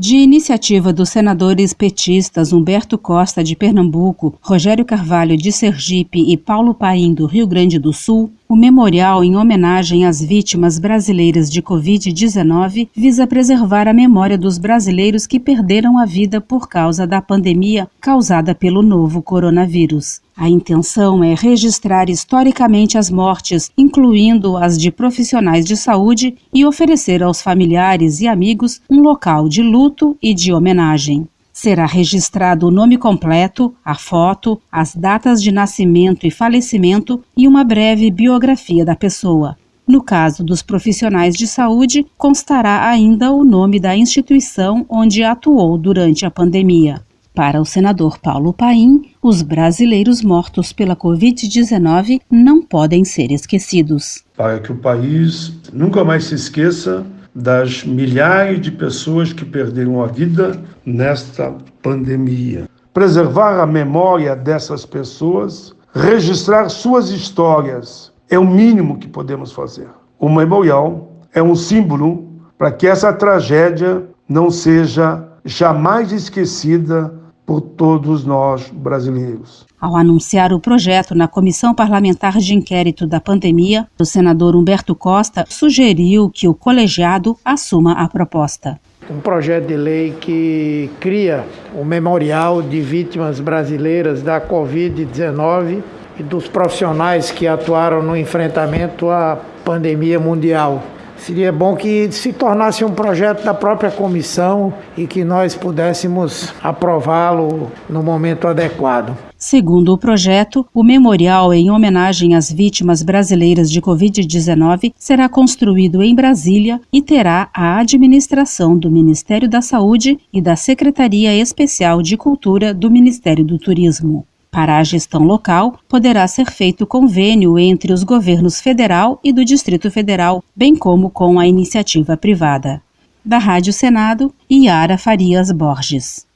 De iniciativa dos senadores petistas Humberto Costa, de Pernambuco, Rogério Carvalho, de Sergipe e Paulo Paim, do Rio Grande do Sul, o memorial em homenagem às vítimas brasileiras de Covid-19 visa preservar a memória dos brasileiros que perderam a vida por causa da pandemia causada pelo novo coronavírus. A intenção é registrar historicamente as mortes, incluindo as de profissionais de saúde, e oferecer aos familiares e amigos um local de luto e de homenagem. Será registrado o nome completo, a foto, as datas de nascimento e falecimento e uma breve biografia da pessoa. No caso dos profissionais de saúde, constará ainda o nome da instituição onde atuou durante a pandemia. Para o senador Paulo Paim, os brasileiros mortos pela Covid-19 não podem ser esquecidos. Para que o país nunca mais se esqueça das milhares de pessoas que perderam a vida nesta pandemia. Preservar a memória dessas pessoas, registrar suas histórias, é o mínimo que podemos fazer. O memorial é um símbolo para que essa tragédia não seja jamais esquecida por todos nós brasileiros. Ao anunciar o projeto na Comissão Parlamentar de Inquérito da Pandemia, o senador Humberto Costa sugeriu que o colegiado assuma a proposta. Um projeto de lei que cria o Memorial de Vítimas Brasileiras da Covid-19 e dos profissionais que atuaram no enfrentamento à pandemia mundial. Seria bom que se tornasse um projeto da própria comissão e que nós pudéssemos aprová-lo no momento adequado. Segundo o projeto, o memorial em homenagem às vítimas brasileiras de Covid-19 será construído em Brasília e terá a administração do Ministério da Saúde e da Secretaria Especial de Cultura do Ministério do Turismo. Para a gestão local, poderá ser feito convênio entre os governos federal e do Distrito Federal, bem como com a iniciativa privada. Da Rádio Senado, Iara Farias Borges.